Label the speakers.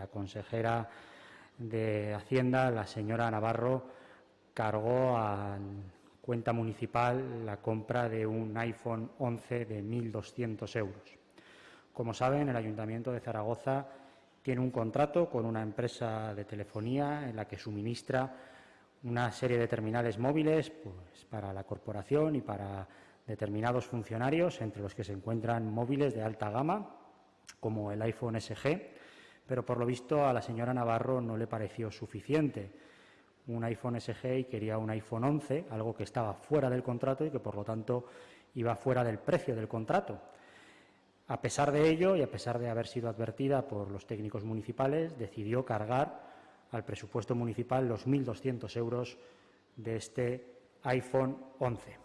Speaker 1: la consejera de Hacienda, la señora Navarro, cargó a cuenta municipal la compra de un iPhone 11 de 1.200 euros. Como saben, el Ayuntamiento de Zaragoza tiene un contrato con una empresa de telefonía en la que suministra una serie de terminales móviles pues, para la corporación y para determinados funcionarios, entre los que se encuentran móviles de alta gama, como el iPhone SG, pero por lo visto a la señora Navarro no le pareció suficiente un iPhone SG y quería un iPhone 11, algo que estaba fuera del contrato y que por lo tanto iba fuera del precio del contrato. A pesar de ello y a pesar de haber sido advertida por los técnicos municipales, decidió cargar al presupuesto municipal los 1.200 euros de este iPhone 11.